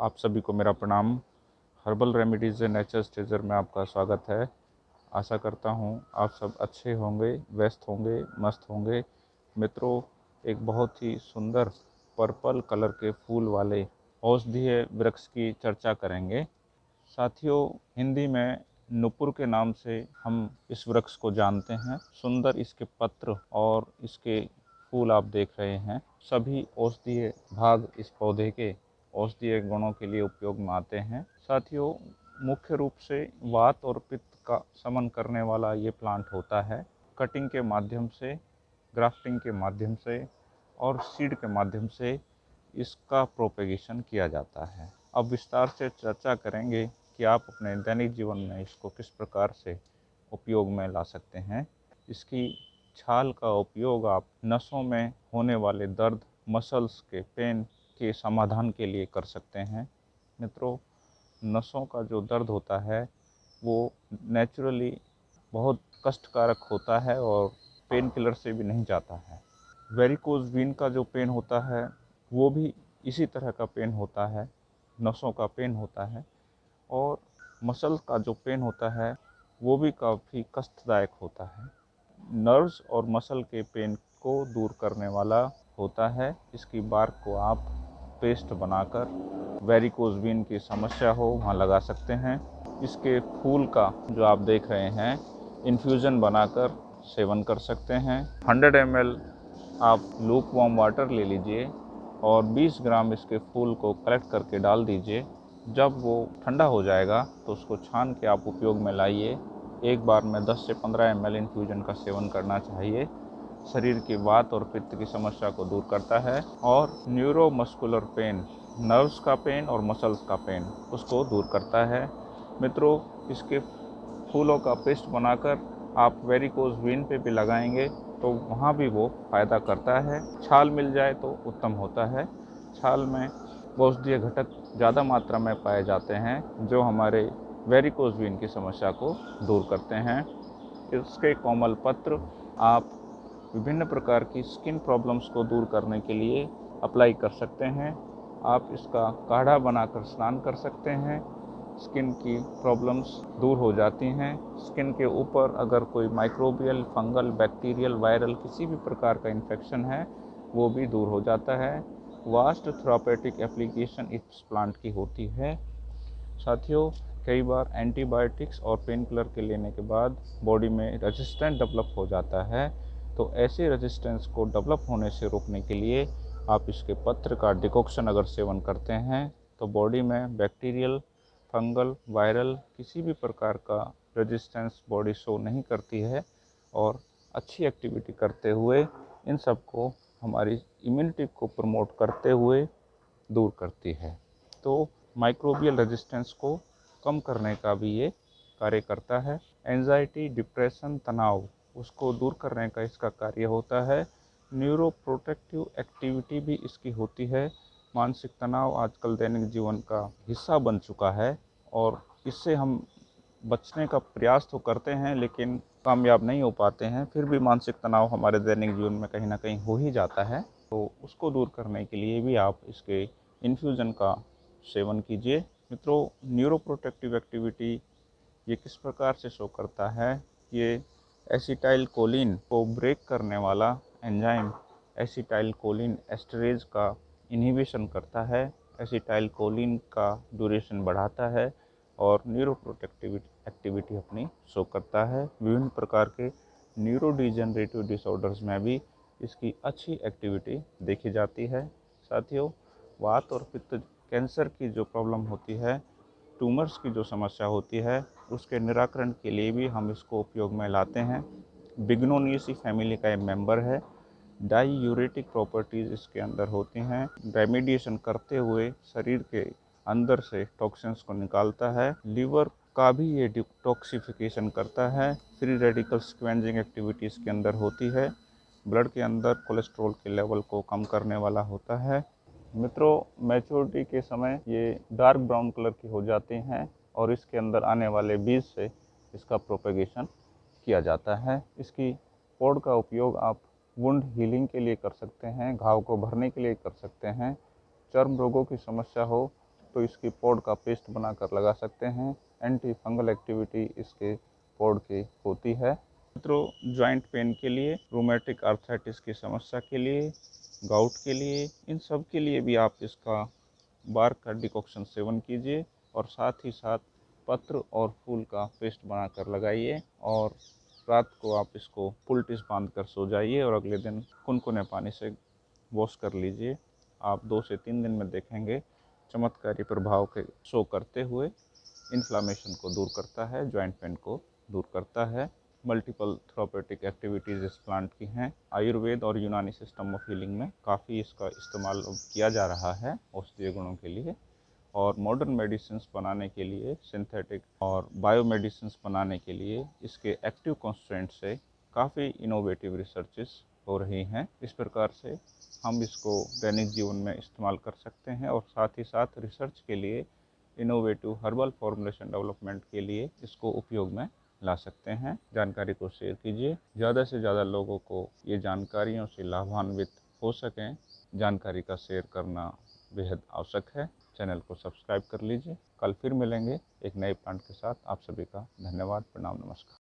आप सभी को मेरा प्रणाम। हर्बल रेमेडीज़ नेचर स्टेजर में आपका स्वागत है। आशा करता हूँ आप सब अच्छे होंगे, व्यस्त होंगे, मस्त होंगे। मित्रों, एक बहुत ही सुंदर पर्पल कलर के फूल वाले औषधीय वृक्ष की चर्चा करेंगे। साथियों, हिंदी में नुपुर के नाम से हम इस वृक्ष को जानते हैं। सुंदर इसके पत्र और इसके फूल आप देख रहे हैं। सभी औषधीय भाग इस पौधे के औषधीय गुणों के लिए उपयोग में आते हैं। साथियों, मुख्य रूप से वात और पित्त का समन करने वाला ये प्लांट होता है। कटिंग के माध्यम से ग्राफ्टिंग के माध्यम से और सीड के माध्यम से इसका प्रोपेगेशन किया जाता है। अब विस्तार से चर्चा करेंगे कि आप अपने दैनिक जीवन में इसको किस प्रकार से उपयोग में ला सकते हैं। इसकी छाल का उपयोग आप नसों में होने वाले दर्द मसल्स के पेन के समाधान के लिए कर सकते हैं। मित्रों, नसों का जो दर्द होता है, वो नेचुरली बहुत कष्टकारक होता है और पेन किलर से भी नहीं जाता है। वेरिकोज वीन का जो पेन होता है, वो भी इसी तरह का पेन होता है, नसों का पेन होता है और मसल का जो पेन होता है, वो भी काफ़ी कष्टदायक होता है। नर्व्स और मसल के पेन को दूर करने वाला होता है। इसकी बार को आप पेस्ट बनाकर वेरिकोज वीन की समस्या हो, वहाँ लगा सकते हैं। इसके फूल का जो आप देख रहे हैं इन्फ्यूज़न बनाकर सेवन कर सकते हैं। 100 एम आप लूक वार्म वाटर ले लीजिए और 20 ग्राम इसके फूल को कलेक्ट करके डाल दीजिए। जब वो ठंडा हो जाएगा तो उसको छान के आप उपयोग में लाइए। एक बार में 10 से 15 एम इन्फ्यूजन का सेवन करना चाहिए। शरीर की वात और पित्त की समस्या को दूर करता है और न्यूरोमस्कुलर पेन नर्व्स का पेन और मसल्स का पेन उसको दूर करता है। मित्रों, इसके फूलों का पेस्ट बनाकर आप वेरिकोज वीन पे भी लगाएँगे तो वहाँ भी वो फ़ायदा करता है। छाल मिल जाए तो उत्तम होता है। छाल में औषधीय घटक ज़्यादा मात्रा में पाए जाते हैं, जो हमारे वेरिकोज वीन की समस्या को दूर करते हैं। इसके कोमल पत्र आप विभिन्न प्रकार की स्किन प्रॉब्लम्स को दूर करने के लिए अप्लाई कर सकते हैं। आप इसका काढ़ा बनाकर स्नान कर सकते हैं। स्किन की प्रॉब्लम्स दूर हो जाती हैं। स्किन के ऊपर अगर कोई माइक्रोबियल फंगल बैक्टीरियल वायरल किसी भी प्रकार का इन्फेक्शन है, वो भी दूर हो जाता है। वास्ट थ्रापेटिक एप्लीकेशन इस प्लांट की होती है। साथियों, कई बार एंटीबायोटिक्स और पेन किलर के लेने के बाद बॉडी में रेजिस्टेंट डेवलप हो जाता है। तो ऐसे रेजिस्टेंस को डेवलप होने से रोकने के लिए आप इसके पत्र का डिकॉक्शन अगर सेवन करते हैं तो बॉडी में बैक्टीरियल फंगल वायरल किसी भी प्रकार का रेजिस्टेंस बॉडी शो नहीं करती है और अच्छी एक्टिविटी करते हुए इन सबको हमारी इम्यूनिटी को प्रमोट करते हुए दूर करती है। तो माइक्रोबियल रेजिस्टेंस को कम करने का भी ये कार्य करता है। एनजाइटी डिप्रेशन तनाव उसको दूर करने का इसका कार्य होता है। न्यूरो प्रोटेक्टिव एक्टिविटी भी इसकी होती है। मानसिक तनाव आजकल दैनिक जीवन का हिस्सा बन चुका है और इससे हम बचने का प्रयास तो करते हैं, लेकिन कामयाब नहीं हो पाते हैं। फिर भी मानसिक तनाव हमारे दैनिक जीवन में कहीं ना कहीं हो ही जाता है। तो उसको दूर करने के लिए भी आप इसके इन्फ्यूज़न का सेवन कीजिए। मित्रों न्यूरो प्रोटेक्टिव एक्टिविटी ये किस प्रकार से शो करता है? ये एसिटाइल कोलिन को ब्रेक करने वाला एंजाइम एसिटाइल कोलिन एस्टरेज का इनहिबिशन करता है। एसिटाइल कोलिन का ड्यूरेशन बढ़ाता है और न्यूरो प्रोटेक्टिविटी एक्टिविटी अपनी शो करता है। विभिन्न प्रकार के न्यूरो डिजनरेटिव डिसऑर्डर्स में भी इसकी अच्छी एक्टिविटी देखी जाती है। साथियों वात और पित्त कैंसर की जो प्रॉब्लम होती है ट्यूमर्स की जो समस्या होती है, उसके निराकरण के लिए भी हम इसको उपयोग में लाते हैं। बिग्नोनियसी फैमिली का एक मेंबर है डाई यूरेटिक प्रॉपर्टीज़ इसके अंदर होती हैं। रेमिडिएशन करते हुए शरीर के अंदर से टॉक्सिन्स को निकालता है। लीवर का भी ये डिटॉक्सिफिकेशन करता है। फ्री रेडिकल स्क्वेंजिंग एक्टिविटीज़ के अंदर होती है। ब्लड के अंदर कोलेस्ट्रॉल के लेवल को कम करने वाला होता है। मित्रों मैच्योरिटी के समय ये डार्क ब्राउन कलर की हो जाती हैं और इसके अंदर आने वाले बीज से इसका प्रोपेगेशन किया जाता है। इसकी पौड का उपयोग आप वुंड हीलिंग के लिए कर सकते हैं, घाव को भरने के लिए कर सकते हैं। चर्म रोगों की समस्या हो तो इसकी पौड का पेस्ट बनाकर लगा सकते हैं। एंटी फंगल एक्टिविटी इसके पौड की होती है। मित्रों जॉइंट पेन के लिए रोमेटिक आर्थराइटिस की समस्या के लिए गाउट के लिए, इन सब के लिए भी आप इसका बार का डिकॉक्शन सेवन कीजिए और साथ ही साथ पत्र और फूल का पेस्ट बनाकर लगाइए और रात को आप इसको पुलटिस बाँध कर सो जाइए और अगले दिन कुनकुने पानी से वॉश कर लीजिए। आप दो से तीन दिन में देखेंगे चमत्कारी प्रभाव के शो करते हुए इन्फ्लामेशन को दूर करता है जॉइंट पेन को दूर करता है। मल्टीपल थ्रोपेटिक एक्टिविटीज़ इस प्लांट की हैं। आयुर्वेद और यूनानी सिस्टम ऑफ़ हीलिंग में काफ़ी इसका इस्तेमाल किया जा रहा है औषधीय गुणों के लिए और मॉडर्न मेडिसिन बनाने के लिए सिंथेटिक और बायो मेडिसिन बनाने के लिए इसके एक्टिव कॉन्स्टेंट से काफ़ी इनोवेटिव रिसर्चेस हो रही हैं। इस प्रकार से हम इसको दैनिक जीवन में इस्तेमाल कर सकते हैं और साथ ही साथ रिसर्च के लिए इनोवेटिव हर्बल फॉर्मुलेशन डेवलपमेंट के लिए इसको उपयोग में ला सकते हैं। जानकारी को शेयर कीजिए। ज़्यादा से ज़्यादा लोगों को ये जानकारियों से लाभान्वित हो सकें। जानकारी का शेयर करना बेहद आवश्यक है। चैनल को सब्सक्राइब कर लीजिए। कल फिर मिलेंगे एक नए प्लांट के साथ। आप सभी का धन्यवाद। प्रणाम, नमस्कार।